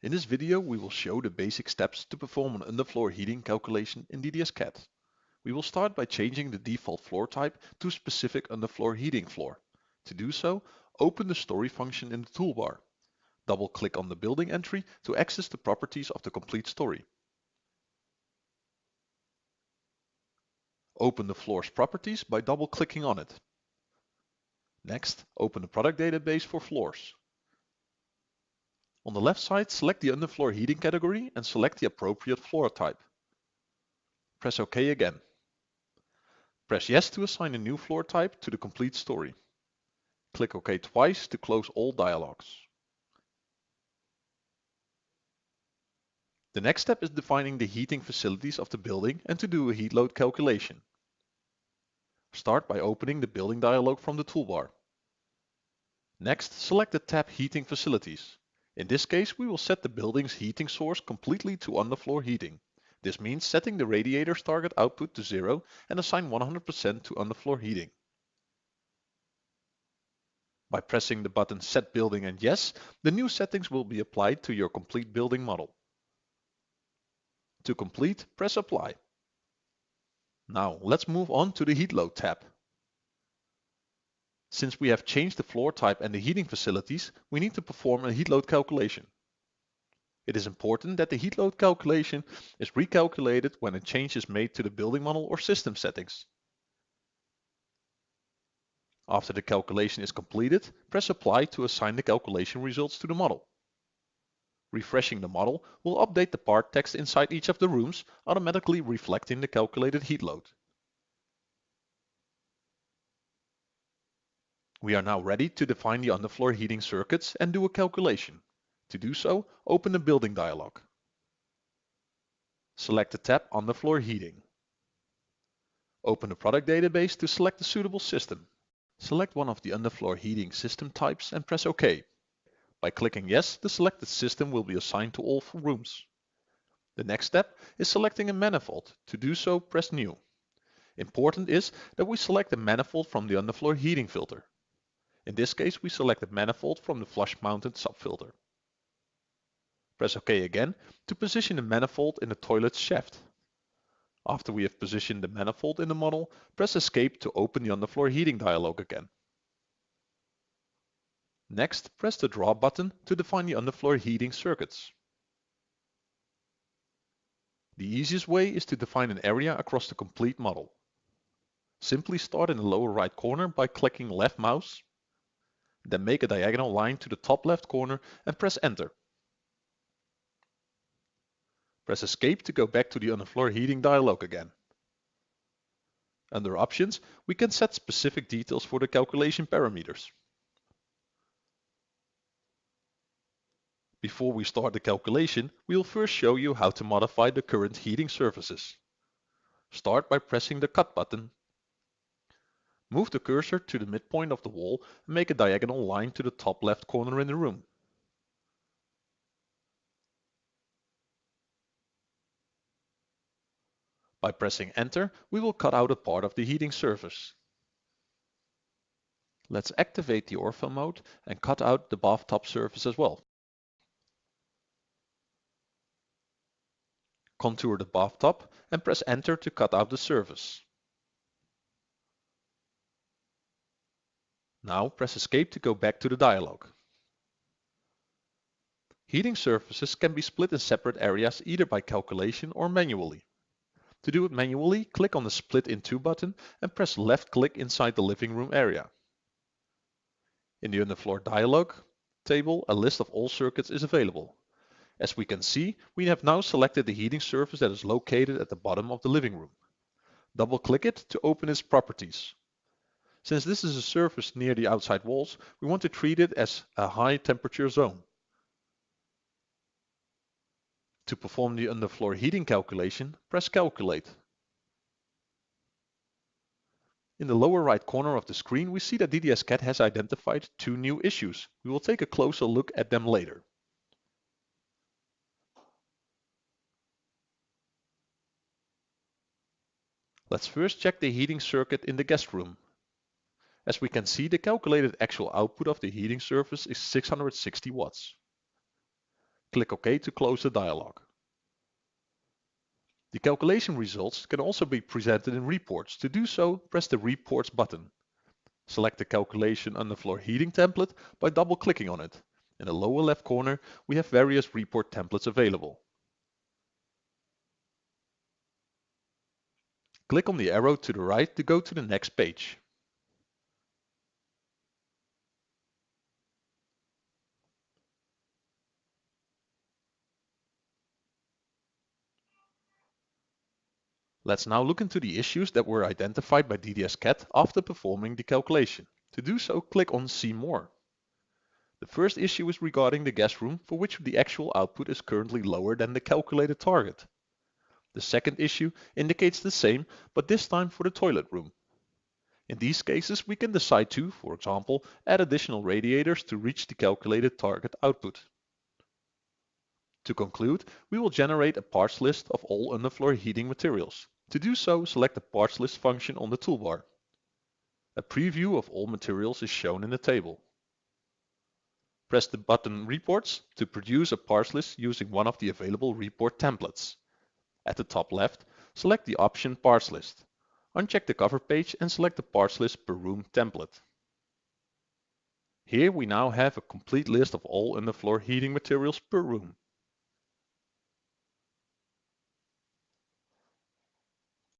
In this video we will show the basic steps to perform an underfloor heating calculation in DDS-CAD. We will start by changing the default floor type to specific underfloor heating floor. To do so, open the story function in the toolbar. Double click on the building entry to access the properties of the complete story. Open the floor's properties by double clicking on it. Next, open the product database for floors. On the left side, select the underfloor heating category and select the appropriate floor type. Press OK again. Press Yes to assign a new floor type to the complete story. Click OK twice to close all dialogues. The next step is defining the heating facilities of the building and to do a heat load calculation. Start by opening the building dialog from the toolbar. Next, select the tab Heating Facilities. In this case, we will set the building's heating source completely to underfloor heating. This means setting the radiator's target output to zero and assign 100% to underfloor heating. By pressing the button Set Building and Yes, the new settings will be applied to your complete building model. To complete, press Apply. Now let's move on to the Heat Load tab. Since we have changed the floor type and the heating facilities, we need to perform a heat load calculation. It is important that the heat load calculation is recalculated when a change is made to the building model or system settings. After the calculation is completed, press Apply to assign the calculation results to the model. Refreshing the model will update the part text inside each of the rooms, automatically reflecting the calculated heat load. We are now ready to define the underfloor heating circuits and do a calculation. To do so, open the building dialog. Select the tab Underfloor Heating. Open the product database to select the suitable system. Select one of the underfloor heating system types and press OK. By clicking Yes, the selected system will be assigned to all rooms. The next step is selecting a manifold. To do so, press New. Important is that we select the manifold from the underfloor heating filter. In this case, we select the manifold from the flush-mounted subfilter. Press OK again to position the manifold in the toilet's shaft. After we have positioned the manifold in the model, press Escape to open the underfloor heating dialog again. Next, press the Draw button to define the underfloor heating circuits. The easiest way is to define an area across the complete model. Simply start in the lower right corner by clicking left mouse then make a diagonal line to the top left corner and press enter. Press escape to go back to the underfloor heating dialog again. Under options, we can set specific details for the calculation parameters. Before we start the calculation, we will first show you how to modify the current heating surfaces. Start by pressing the Cut button Move the cursor to the midpoint of the wall and make a diagonal line to the top left corner in the room. By pressing enter, we will cut out a part of the heating surface. Let's activate the ortho mode and cut out the bathtub surface as well. Contour the bathtub and press enter to cut out the surface. Now press escape to go back to the dialog. Heating surfaces can be split in separate areas either by calculation or manually. To do it manually, click on the Split in Two button and press left click inside the living room area. In the underfloor dialog table, a list of all circuits is available. As we can see, we have now selected the heating surface that is located at the bottom of the living room. Double click it to open its properties. Since this is a surface near the outside walls, we want to treat it as a high temperature zone. To perform the underfloor heating calculation, press Calculate. In the lower right corner of the screen, we see that DDS-CAD has identified two new issues. We will take a closer look at them later. Let's first check the heating circuit in the guest room. As we can see, the calculated actual output of the heating surface is 660 watts. click OK to close the dialog. The calculation results can also be presented in reports. To do so, press the Reports button. Select the calculation underfloor heating template by double-clicking on it. In the lower left corner, we have various report templates available. Click on the arrow to the right to go to the next page. Let's now look into the issues that were identified by DDS-CAD after performing the calculation. To do so, click on See More. The first issue is regarding the gas room for which the actual output is currently lower than the calculated target. The second issue indicates the same, but this time for the toilet room. In these cases, we can decide to, for example, add additional radiators to reach the calculated target output. To conclude, we will generate a parts list of all underfloor heating materials. To do so, select the parts list function on the toolbar. A preview of all materials is shown in the table. Press the button Reports to produce a parts list using one of the available report templates. At the top left, select the option Parts List. Uncheck the cover page and select the parts list per room template. Here we now have a complete list of all underfloor heating materials per room.